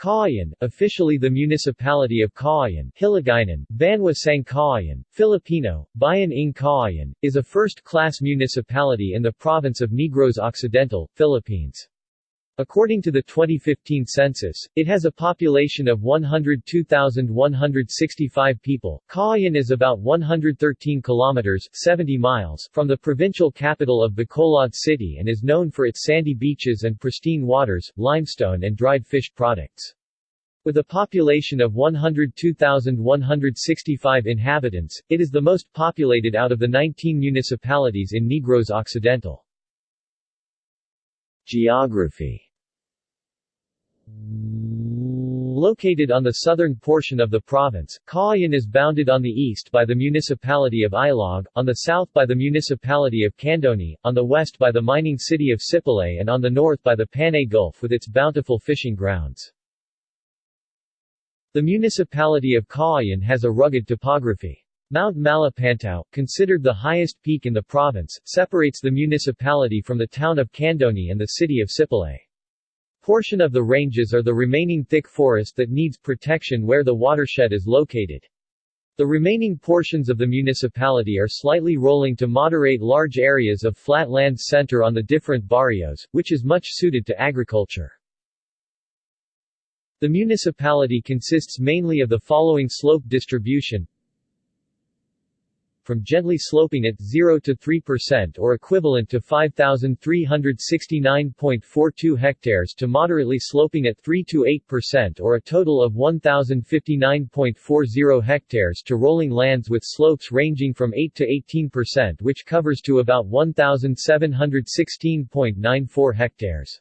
Cauayan, officially the municipality of Cauayan, Hiligaynon, Banwa Sang Cauayan, Filipino, Bayan ng Cauayan, is a first-class municipality in the province of Negros Occidental, Philippines. According to the 2015 census, it has a population of 102,165 people. Cauayan is about 113 kilometers 70 miles from the provincial capital of Bacolod City and is known for its sandy beaches and pristine waters, limestone and dried fish products. With a population of 102,165 inhabitants, it is the most populated out of the 19 municipalities in Negros Occidental. Geography Located on the southern portion of the province, Cauayan is bounded on the east by the municipality of Ilog, on the south by the municipality of Candoni, on the west by the mining city of Sipalay and on the north by the Panay Gulf with its bountiful fishing grounds. The municipality of Cauayan has a rugged topography. Mount Malapantao, considered the highest peak in the province, separates the municipality from the town of Candoni and the city of Sipalay. Portion of the ranges are the remaining thick forest that needs protection where the watershed is located. The remaining portions of the municipality are slightly rolling to moderate large areas of flat land center on the different barrios, which is much suited to agriculture. The municipality consists mainly of the following slope distribution from gently sloping at 0 to 3% or equivalent to 5,369.42 hectares to moderately sloping at 3 to 8% or a total of 1,059.40 hectares to rolling lands with slopes ranging from 8 to 18% which covers to about 1,716.94 hectares.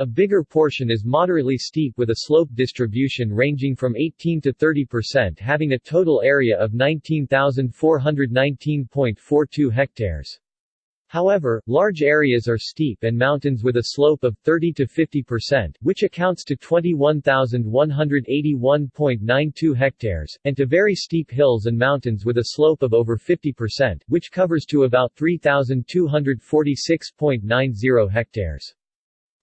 A bigger portion is moderately steep with a slope distribution ranging from 18 to 30% having a total area of 19,419.42 hectares. However, large areas are steep and mountains with a slope of 30 to 50%, which accounts to 21,181.92 hectares, and to very steep hills and mountains with a slope of over 50%, which covers to about 3,246.90 hectares.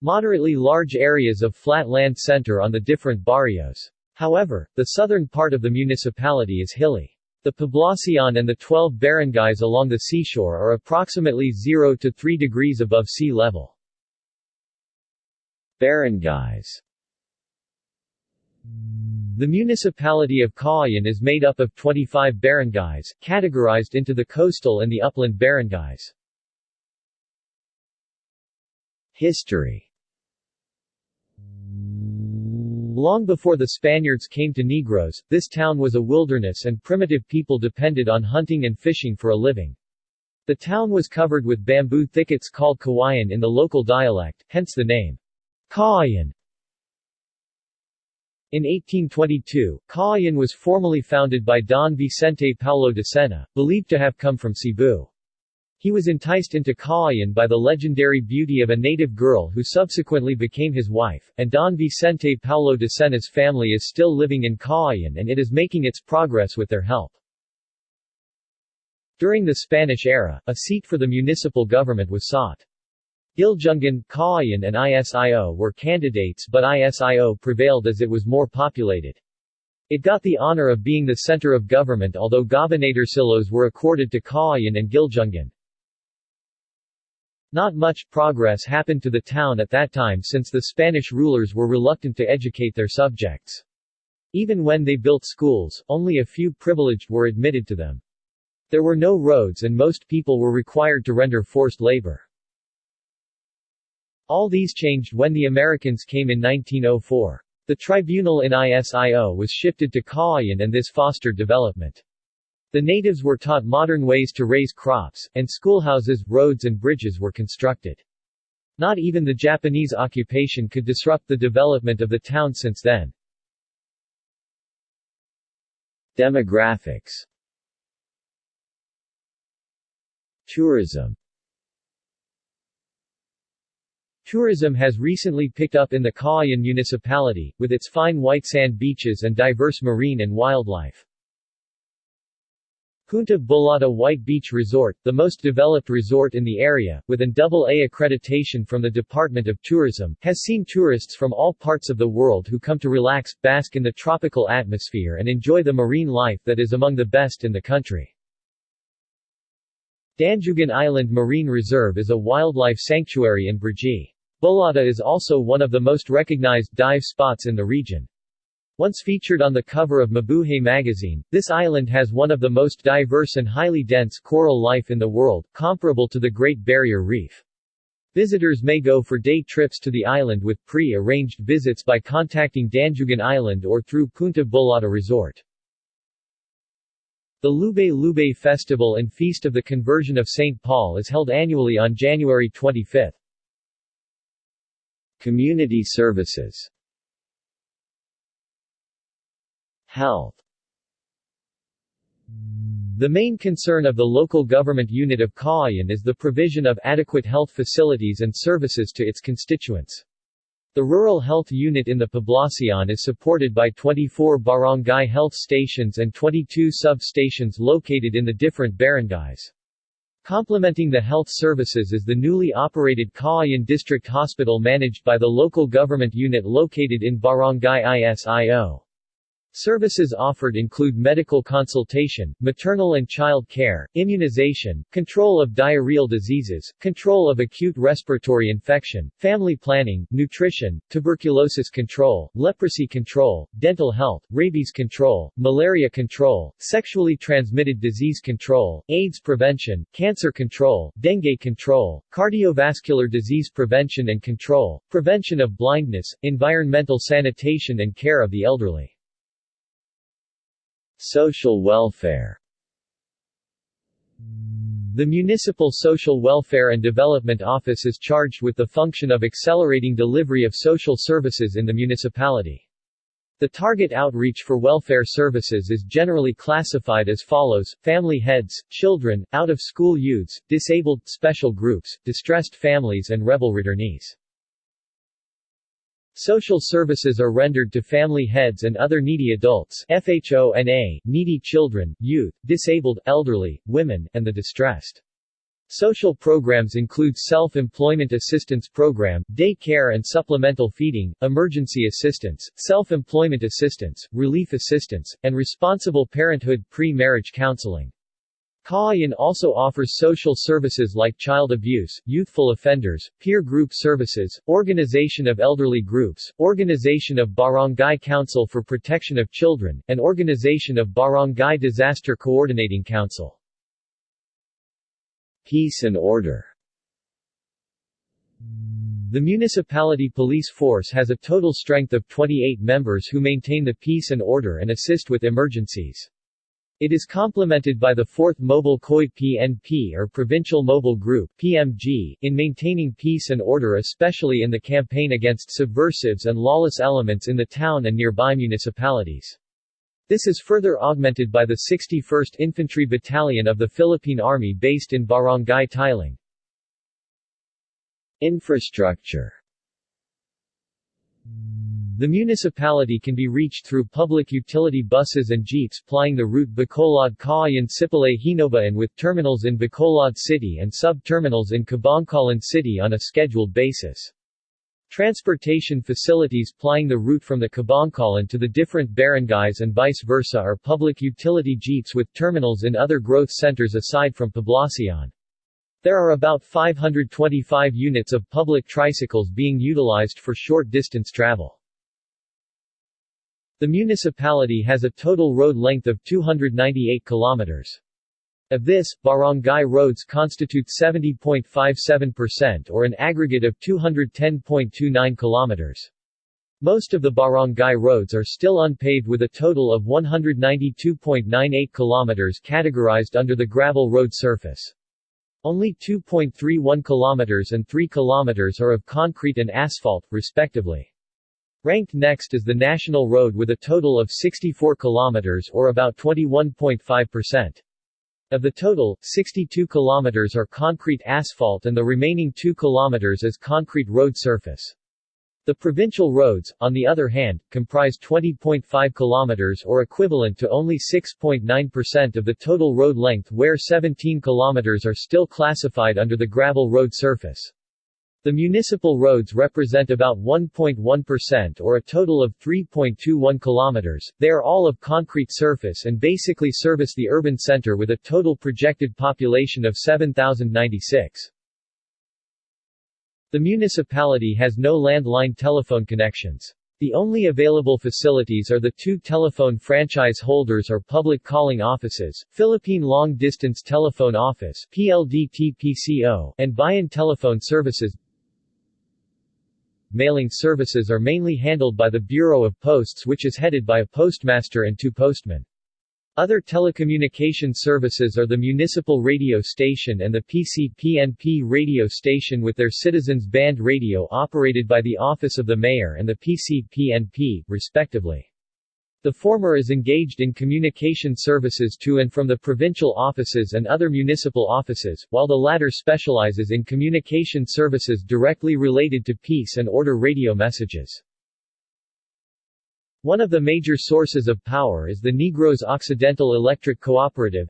Moderately large areas of flat land center on the different barrios. However, the southern part of the municipality is hilly. The Poblacion and the 12 barangays along the seashore are approximately 0 to 3 degrees above sea level. Barangays The municipality of Cauayan is made up of 25 barangays, categorized into the coastal and the upland barangays. History Long before the Spaniards came to Negros, this town was a wilderness and primitive people depended on hunting and fishing for a living. The town was covered with bamboo thickets called kawayan in the local dialect, hence the name. Cauayan. In 1822, Cauayan was formally founded by Don Vicente Paulo de Sena, believed to have come from Cebu. He was enticed into Cauayan by the legendary beauty of a native girl who subsequently became his wife, and Don Vicente Paulo de Sena's family is still living in Cauayan and it is making its progress with their help. During the Spanish era, a seat for the municipal government was sought. Guiljungan, Cauayan and ISIO were candidates but ISIO prevailed as it was more populated. It got the honor of being the center of government although gobernadorcillos were accorded to Cauayan and Guiljungan. Not much progress happened to the town at that time since the Spanish rulers were reluctant to educate their subjects. Even when they built schools, only a few privileged were admitted to them. There were no roads and most people were required to render forced labor. All these changed when the Americans came in 1904. The tribunal in ISIO was shifted to Cauayan and this fostered development. The natives were taught modern ways to raise crops, and schoolhouses, roads and bridges were constructed. Not even the Japanese occupation could disrupt the development of the town since then. Demographics Tourism Tourism has recently picked up in the Cauayan municipality, with its fine white sand beaches and diverse marine and wildlife. Punta Bulata White Beach Resort, the most developed resort in the area, with an AA accreditation from the Department of Tourism, has seen tourists from all parts of the world who come to relax, bask in the tropical atmosphere and enjoy the marine life that is among the best in the country. Danjugan Island Marine Reserve is a wildlife sanctuary in Brgy. Bulata is also one of the most recognized dive spots in the region. Once featured on the cover of Mabuhay magazine, this island has one of the most diverse and highly dense coral life in the world, comparable to the Great Barrier Reef. Visitors may go for day trips to the island with pre-arranged visits by contacting Danjugan Island or through Punta Bulata Resort. The Lube Lube Festival and Feast of the Conversion of St. Paul is held annually on January 25. Community services Health The main concern of the local government unit of Cauayan is the provision of adequate health facilities and services to its constituents. The Rural Health Unit in the Poblacion is supported by 24 barangay health stations and 22 sub-stations located in the different barangays. Complementing the health services is the newly operated Cauayan District Hospital managed by the local government unit located in Barangay ISIO. Services offered include medical consultation, maternal and child care, immunization, control of diarrheal diseases, control of acute respiratory infection, family planning, nutrition, tuberculosis control, leprosy control, dental health, rabies control, malaria control, sexually transmitted disease control, AIDS prevention, cancer control, dengue control, cardiovascular disease prevention and control, prevention of blindness, environmental sanitation and care of the elderly. Social welfare the Municipal Social Welfare and Development Office is charged with the function of accelerating delivery of social services in the municipality. The target outreach for welfare services is generally classified as follows, family heads, children, out-of-school youths, disabled, special groups, distressed families and rebel returnees. Social services are rendered to family heads and other needy adults FHONA, needy children, youth, disabled, elderly, women, and the distressed. Social programs include Self-Employment Assistance Program, Day Care and Supplemental Feeding, Emergency Assistance, Self-Employment Assistance, Relief Assistance, and Responsible Parenthood Pre-Marriage Counseling. Cauayan also offers social services like child abuse, youthful offenders, peer group services, organization of elderly groups, organization of Barangay Council for Protection of Children, and organization of Barangay Disaster Coordinating Council. Peace and order The municipality police force has a total strength of 28 members who maintain the peace and order and assist with emergencies. It is complemented by the 4th Mobile Khoi PNP or Provincial Mobile Group PMG, in maintaining peace and order especially in the campaign against subversives and lawless elements in the town and nearby municipalities. This is further augmented by the 61st Infantry Battalion of the Philippine Army based in Barangay Tiling. Infrastructure the municipality can be reached through public utility buses and jeeps plying the route Bacolod Cauayan Sipalay Hinoba and with terminals in Bacolod City and sub-terminals in Kabankalan City on a scheduled basis. Transportation facilities plying the route from the Kabankalan to the different barangays and vice versa are public utility jeeps with terminals in other growth centers aside from Poblacion. There are about 525 units of public tricycles being utilized for short distance travel. The municipality has a total road length of 298 kilometers. Of this, barangay roads constitute 70.57% or an aggregate of 210.29 kilometers. Most of the barangay roads are still unpaved with a total of 192.98 kilometers categorized under the gravel road surface. Only 2.31 kilometers and 3 kilometers are of concrete and asphalt, respectively. Ranked next is the national road with a total of 64 kilometers or about 21.5%. Of the total, 62 kilometers are concrete asphalt and the remaining 2 kilometers is concrete road surface. The provincial roads, on the other hand, comprise 20.5 kilometers or equivalent to only 6.9% of the total road length where 17 kilometers are still classified under the gravel road surface. The municipal roads represent about 1.1% or a total of 3.21 kilometers. They are all of concrete surface and basically service the urban center with a total projected population of 7,096. The municipality has no landline telephone connections. The only available facilities are the two telephone franchise holders or public calling offices, Philippine Long Distance Telephone Office PLDT-PCO, and Bayan Telephone Services. Mailing services are mainly handled by the Bureau of Posts which is headed by a postmaster and two postmen. Other telecommunication services are the municipal radio station and the PC-PNP radio station with their citizens band radio operated by the Office of the Mayor and the PC-PNP, respectively. The former is engaged in communication services to and from the provincial offices and other municipal offices, while the latter specializes in communication services directly related to peace and order radio messages. One of the major sources of power is the Negros Occidental Electric Cooperative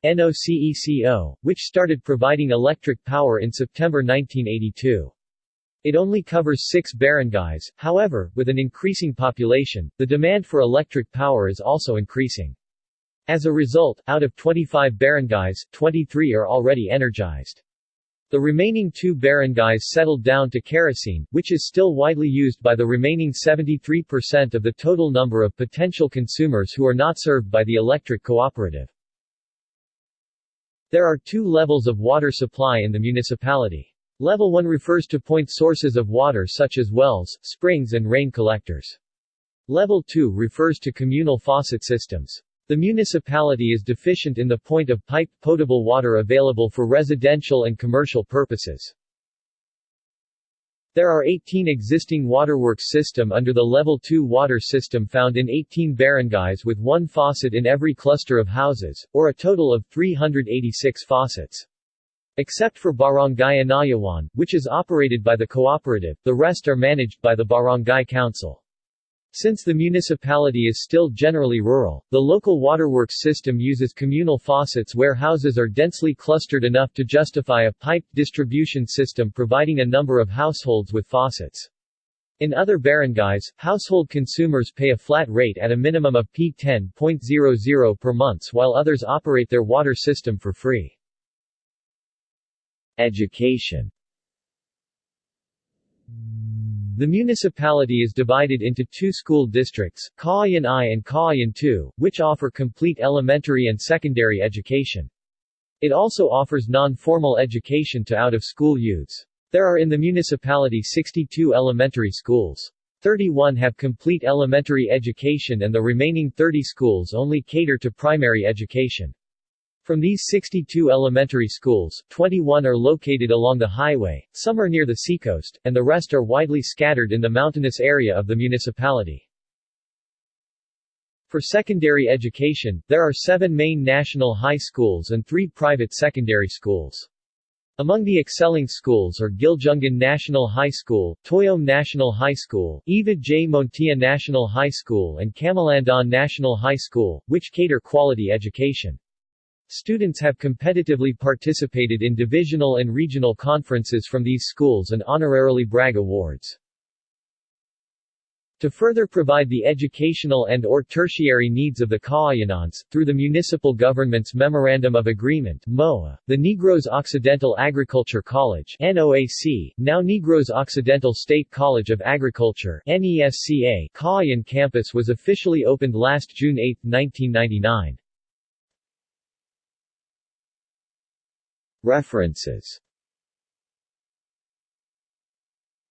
which started providing electric power in September 1982. It only covers six barangays, however, with an increasing population, the demand for electric power is also increasing. As a result, out of 25 barangays, 23 are already energized. The remaining two barangays settled down to kerosene, which is still widely used by the remaining 73% of the total number of potential consumers who are not served by the electric cooperative. There are two levels of water supply in the municipality. Level 1 refers to point sources of water such as wells, springs and rain collectors. Level 2 refers to communal faucet systems. The municipality is deficient in the point of piped potable water available for residential and commercial purposes. There are 18 existing waterworks system under the Level 2 water system found in 18 barangays with one faucet in every cluster of houses, or a total of 386 faucets. Except for Barangay Anayawan, which is operated by the cooperative, the rest are managed by the Barangay Council. Since the municipality is still generally rural, the local waterworks system uses communal faucets where houses are densely clustered enough to justify a piped distribution system providing a number of households with faucets. In other barangays, household consumers pay a flat rate at a minimum of P10.00 per month while others operate their water system for free. Education the municipality is divided into two school districts, Cauayan I and Cauayan II, which offer complete elementary and secondary education. It also offers non-formal education to out-of-school youths. There are in the municipality 62 elementary schools. 31 have complete elementary education and the remaining 30 schools only cater to primary education. From these 62 elementary schools, 21 are located along the highway, some are near the seacoast, and the rest are widely scattered in the mountainous area of the municipality. For secondary education, there are seven main national high schools and three private secondary schools. Among the excelling schools are Guiljungan National High School, Toyom National High School, Eva J. Montia National High School and Camalandan National High School, which cater quality education. Students have competitively participated in divisional and regional conferences from these schools and honorarily brag awards. To further provide the educational and or tertiary needs of the Cauayanons, through the municipal government's Memorandum of Agreement MOA, the Negros Occidental Agriculture College NOAC, now Negros Occidental State College of Agriculture NESCA, Cauayan campus was officially opened last June 8, 1999. References.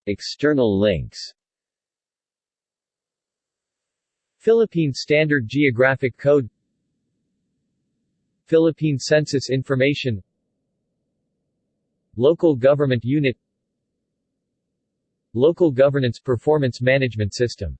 External links. Philippine Standard Geographic Code. Philippine Census Information. Local Government Unit. Local Governance Performance Management System